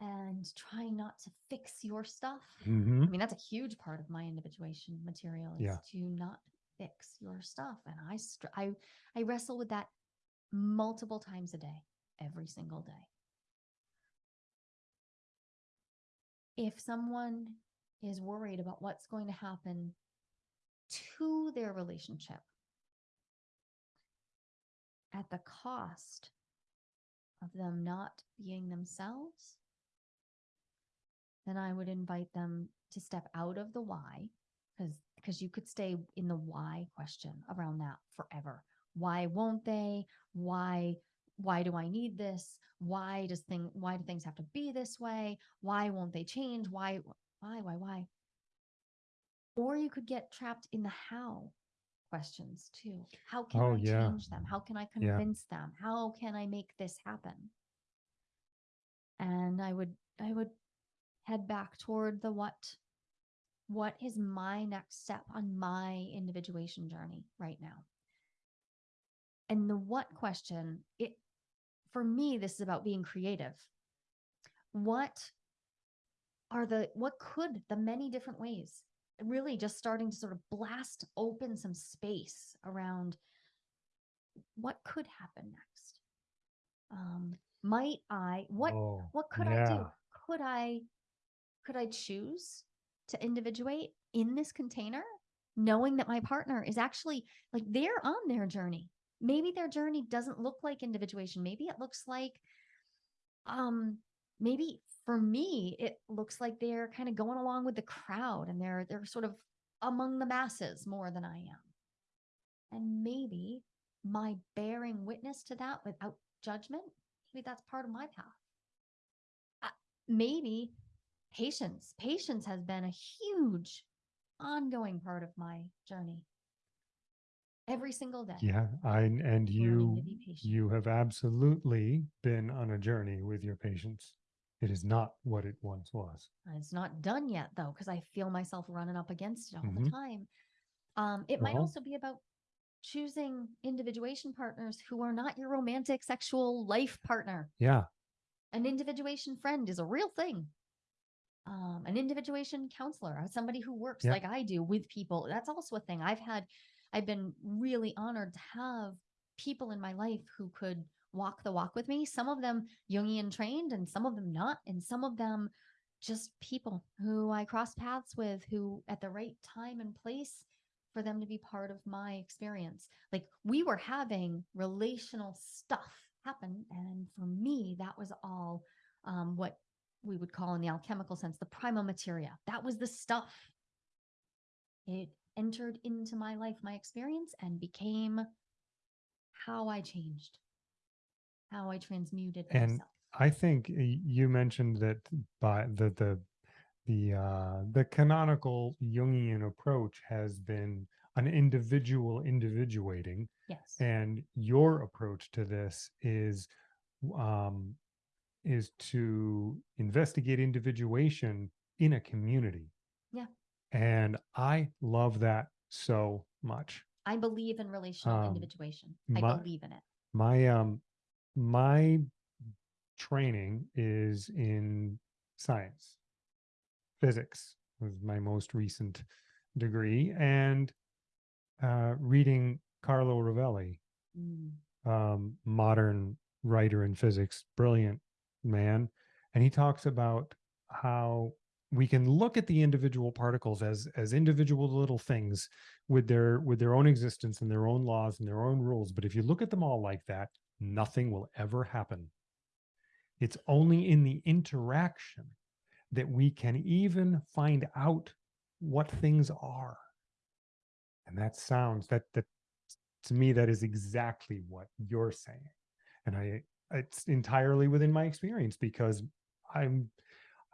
And trying not to fix your stuff. Mhm. I mean, that's a huge part of my individuation material is Yeah. to not fix your stuff. And I, str- I, I wrestle with that multiple times a day, every single day. If someone is worried about what's going to happen to their relationship at the cost of them not being themselves, then I would invite them to step out of the why because because you could stay in the why question around that forever. why won't they? Why why do i need this? Why does thing why do things have to be this way? Why won't they change? Why why why why? Or you could get trapped in the how questions too. How can Oh, i yeah. change them? How can i Yeah. convince them? How can i make this happen? And i would i would head back toward the what what is my next step on my individuation journey right now? And the what question it for me this is about being creative. What are the what could the many different ways really just starting to sort of blast open some space around what could happen next um might i what Oh, what could I do? Could I could I choose to individuate in this container knowing that my partner is actually like they're on their journey. Maybe their journey doesn't look like individuation. Maybe it looks like um maybe for me it looks like they're kind of going along with the crowd and they're they're sort of among the masses more than I am. And maybe my bearing witness to that without judgment, maybe that's part of my path uh, maybe patience. Patience has been a huge ongoing part of my journey. Every single day. Yeah, I and you to be patient. you have absolutely been on a journey with your patience. It is not what it once was. It's not done yet though, because I feel myself running up against it all Mhm. the time. Um, it might also be about choosing individuation partners who are not your romantic sexual life partner. Yeah, An individuation friend is a real thing. Um, an individuation counselor, uh, somebody who works Yeah. like I do with people. That's also a thing. I've had, I've been really honored to have people in my life who could walk the walk with me. Some of them Jungian trained and some of them not. And some of them just people who I cross paths with who at the right time and place for them to be part of my experience. Like we were having relational stuff happen. And for me, that was all um, what we would call in the alchemical sense the prima materia. That was the stuff. It entered into my life, my experience, and became how I changed, how I transmuted And myself. I think you mentioned that by the the the uh, the canonical Jungian approach has been an individual individuating, Yes. and your approach to this is um, is to investigate individuation in a community. Yeah. And I love that so much. I believe in relational um, individuation. I my- believe in it. My um my training is in science. Physics was my most recent degree and uh reading Carlo Rovelli Mm. um, modern writer in physics, brilliant man. And he talks about how we can look at the individual particles as as individual little things with their with their own existence and their own laws and their own rules. But if you look at them all like that, nothing will ever happen. It's only in the interaction that we can even find out what things are. And that sounds that that to me that is exactly what you're saying and i it's entirely within my experience because i'm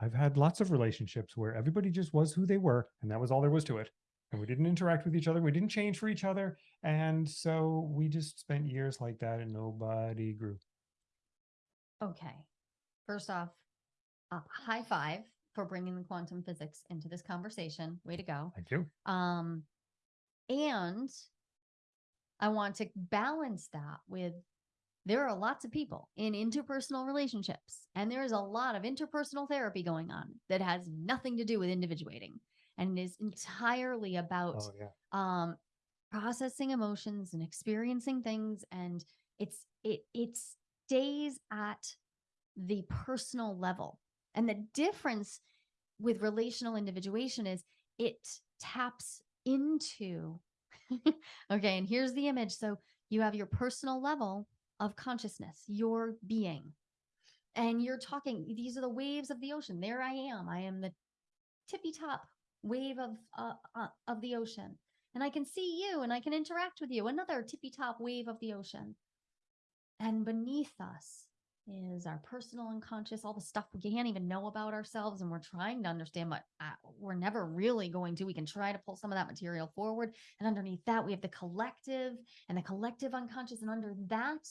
i've had lots of relationships where everybody just was who they were and that was all there was to it and we didn't interact with each other we didn't change for each other and so we just spent years like that and nobody grew Okay. First off, uh, high five for bringing the quantum physics into this conversation. Way to go. thank you Um, and I want to balance that with there are lots of people in interpersonal relationships, and there is a lot of interpersonal therapy going on that has nothing to do with individuating and is entirely about oh yeah. um processing emotions and experiencing things and it's it it stays at the personal level. And the difference with relational individuation is it taps into okay and here's the image. So you have your personal level of consciousness your being and you're talking these are the waves of the ocean. There i am. I am the tippy top wave of uh, uh, of the ocean and I can see you and I can interact with you, another tippy top wave of the ocean. And beneath us is our personal unconscious, all the stuff we can't even know about ourselves and we're trying to understand, but uh, we're never really going to. We can try to pull some of that material forward. And underneath that, we have the collective and the collective unconscious. And under that,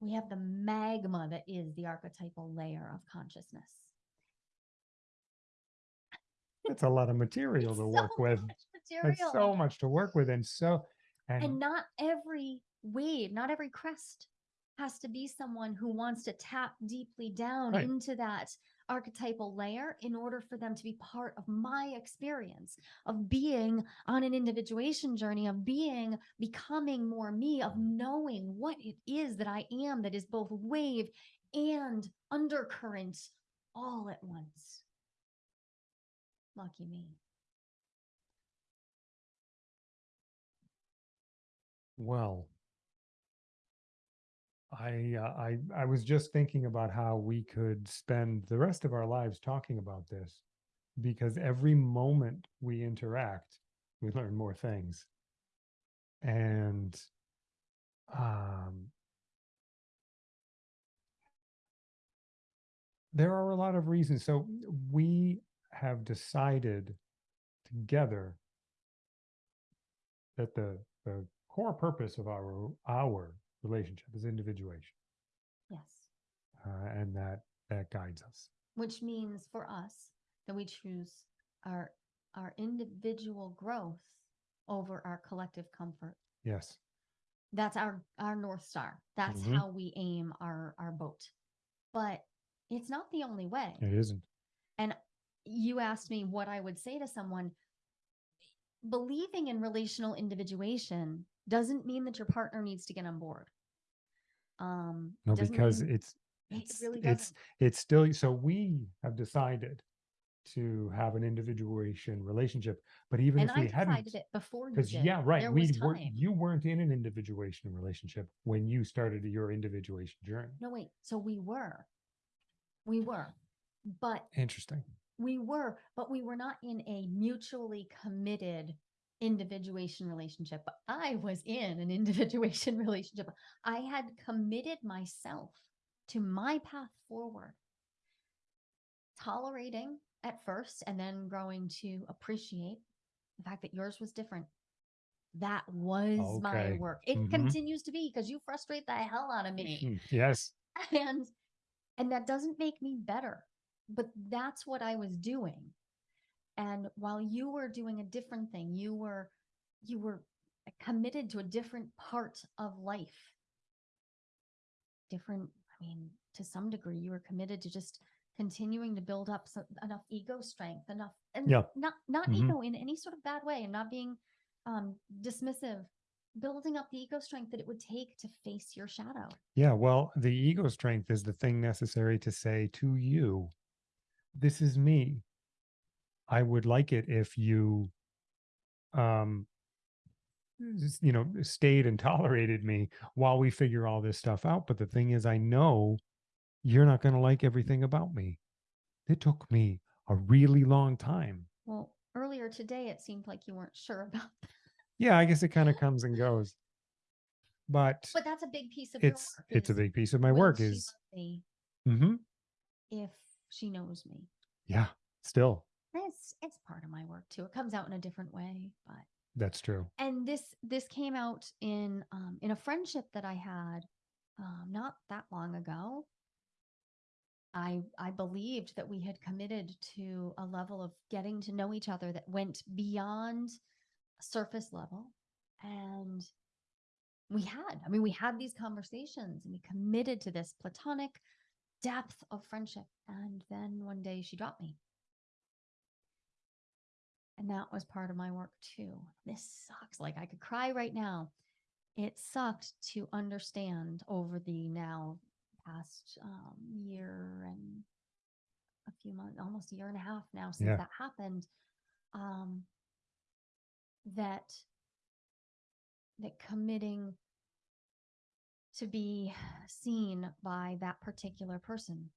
we have the magma that is the archetypal layer of consciousness. That's a lot of material It's to so work with. much That's material. so much to work with. And so, and, and not every wave, not every crest has to be someone who wants to tap deeply down Right. into that archetypal layer in order for them to be part of my experience of being on an individuation journey, of being becoming more me, of mm-hmm. knowing what it is that I am that is both wave and undercurrent all at once. Lucky me. well, I, uh, I, I was just thinking about how we could spend the rest of our lives talking about this because every moment we interact, we learn more things. And, um, there are a lot of reasons. So we have decided together that the, the core purpose of our, our relationship is individuation. Yes. Uh, and that, that guides us. which means for us that we choose our our individual growth over our collective comfort Yes. that's our our north star that's Mhm. how we aim our our boat but it's not the only way It isn't. You asked me what i would say to someone believing in relational individuation doesn't mean that your partner needs to get on board um No, because mean- it's, it it's, really it's, it's still, so we have decided to have an individuation relationship, but even and if i we hadn't, it before you because yeah, right, we weren't, you weren't in an individuation relationship when you started your individuation journey. No, wait. So we were. We were. But Interesting. We were, but we were not in a mutually committed individuation relationship. But I was in an individuation relationship. I had committed myself to my path forward, tolerating at first and then growing to appreciate the fact that yours was different. That was my work. It Mhm. continues to be because you frustrate the hell out of me Mm, Yes. and and that doesn't make me better but that's what i was doing and while you were doing a different thing you were you were committed to a different part of life different i mean to some degree you were committed to just continuing to build up some, enough ego strength enough and Yeah. not not Mhm. ego in any sort of bad way and not being um dismissive building up the ego strength that it would take to face your shadow Yeah, well, the ego strength is the thing necessary to say to you, this is me. I would like it if you um you know stayed and tolerated me while we figure all this stuff out, but the thing is I know you're not going to like everything about me. It took me a really long time. Well, earlier today, it seemed like you weren't sure about that. Yeah, I guess it kind of comes and goes. But But that's a big piece of it's your work. it's a big piece of my work is mhm, if she knows me. yeah, still It's it's part of my work too. It comes out in a different way, but that's true. and this this came out in um in a friendship that I had um not that long ago. I I believed that we had committed to a level of getting to know each other that went beyond surface level and we had i mean we had these conversations and we committed to this platonic depth of friendship and then one day she dropped me. And that was part of my work too. This sucks. Like i could cry right now. It sucked to understand over the now past um, year and a few months almost a year and a half now since Yeah. that happened um that that committing to be seen by that particular person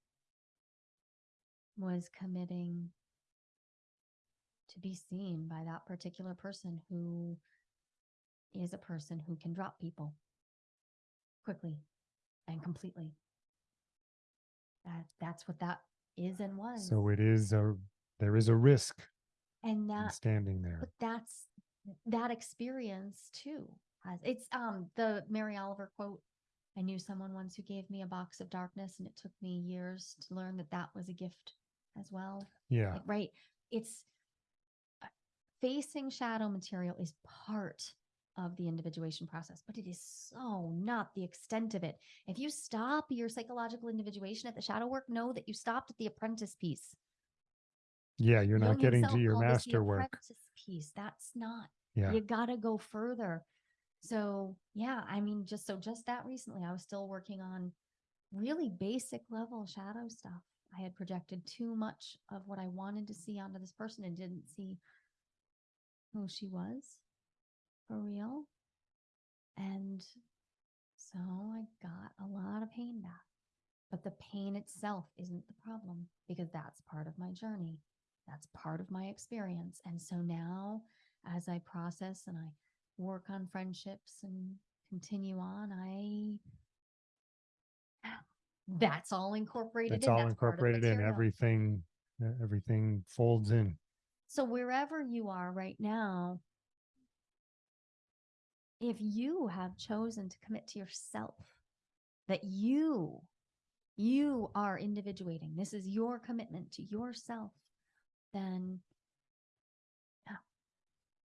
was committing to be seen by that particular person who is a person who can drop people quickly and completely. That that's what that is and was. So it is a, there is a risk and that standing there. but that's that experience too. Has it's um the Mary Oliver quote. I knew someone once who gave me a box of darkness, and it took me years to learn that that was a gift as well. Yeah. Like, right? It's uh, facing shadow material is part of the individuation process, but it is so not the extent of it. If you stop your psychological individuation at the shadow work, know that you stopped at the apprentice piece. Yeah. You're not getting to your called this the master work. apprentice piece. That's not Yeah. you gotta go further. So yeah, I mean, just so just that recently, I was still working on really basic level shadow stuff. I had projected too much of what I wanted to see onto this person and didn't see who she was for real. And so I got a lot of pain back. But the pain itself isn't the problem because that's part of my journey. That's part of my experience. And so now, as I process and I work on friendships and continue on, I that's all incorporated It's in. all that's part of incorporated in material. everything. Everything folds in. So wherever you are right now, if you have chosen to commit to yourself, that you, you are individuating, this is your commitment to yourself, then.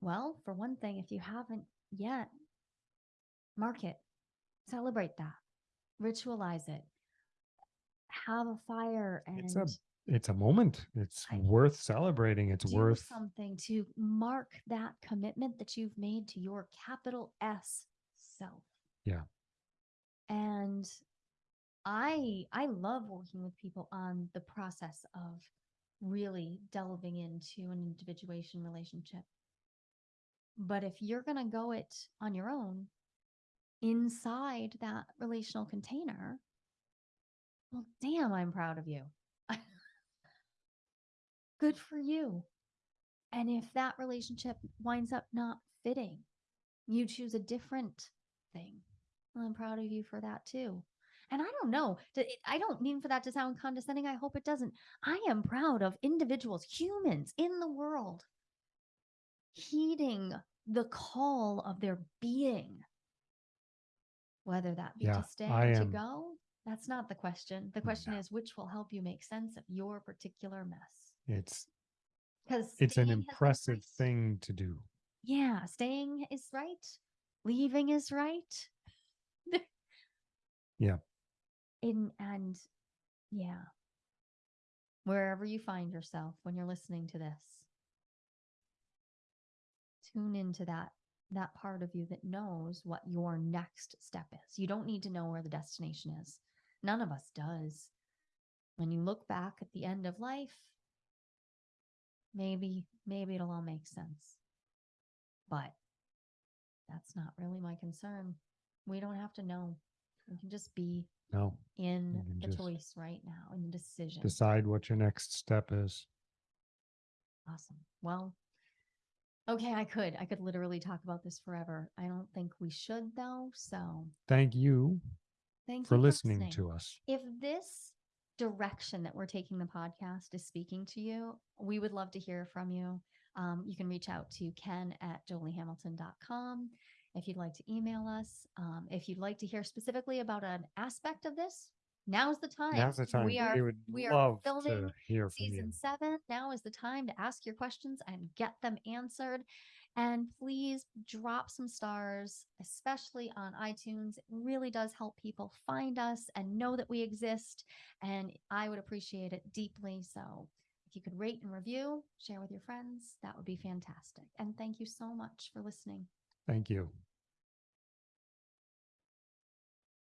Well, for one thing, if you haven't yet, mark it, celebrate that, ritualize it, have a fire and It's a It's a moment. It's I- worth celebrating. It's worth, something to mark that commitment that you've made to your capital S self. Yeah. And I I love working with people on the process of really delving into an individuation relationship. But if you're going to go it on your own inside that relational container, well damn, I'm proud of you. Good for you. And if that relationship winds up not fitting, you choose a different thing. Well, I'm proud of you for that too. And I don't know, I don't mean for that to sound condescending. I hope it doesn't. I am proud of individuals, humans in the world, heeding the call of their being. Whether that be Yeah, to stay I or to go, that's not the question. The mm. question No. is which will help you make sense of your particular mess. it's, Because it's an impressive thing to do. Yeah, staying is right. Leaving is right. Yeah. In and yeah. Wherever you find yourself when you're listening to this, tune into that that part of you that knows what your next step is. You don't need to know where the destination is. None of us does. When you look back at the end of life, maybe maybe it'll all make sense. But that's not really my concern. We don't have to know. We can just be No, in the choice right now, in the decision. decide what your next step is. Awesome. Well, okay, I could. I could literally talk about this forever. I don't think we should though. So Thank you thank for you listening to us. If this direction that we're taking the podcast is speaking to you, we would love to hear from you. Um, you can reach out to ken at joliehamilton.com if you'd like to email us. Um, if you'd like to hear specifically about an aspect of this, now's the time. Now's the time. We are We would we are love filming to hear from you. season seven. Now is the time to ask your questions and get them answered. And please drop some stars, especially on iTunes. It really does help people find us and know that we exist. And I would appreciate it deeply. So if you could rate and review, share with your friends, that would be fantastic. And thank you so much for listening. Thank you.